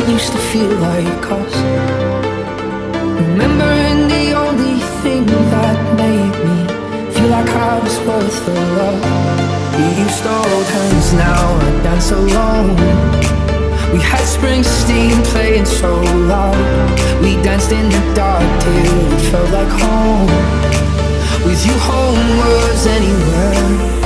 it used to feel like us. Remembering the only thing that made me feel like I was worth the love. We used to hold hands, now I dance alone. We had Springsteen playing so loud. We danced in the dark till it felt like home. With you, home was anywhere.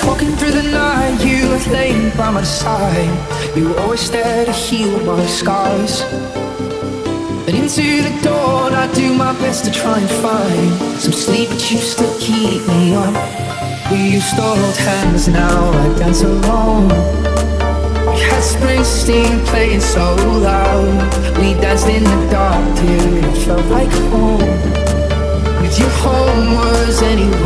Be talking through the night. You were laying by my side. You were always there to heal my scars. And into the dawn, I do my best to try and find some sleep, but you still keep me up. We used to hold hands, now I dance alone. We had Springsteen playing so loud. We danced in the dark till it felt like home. With you, home was anywhere.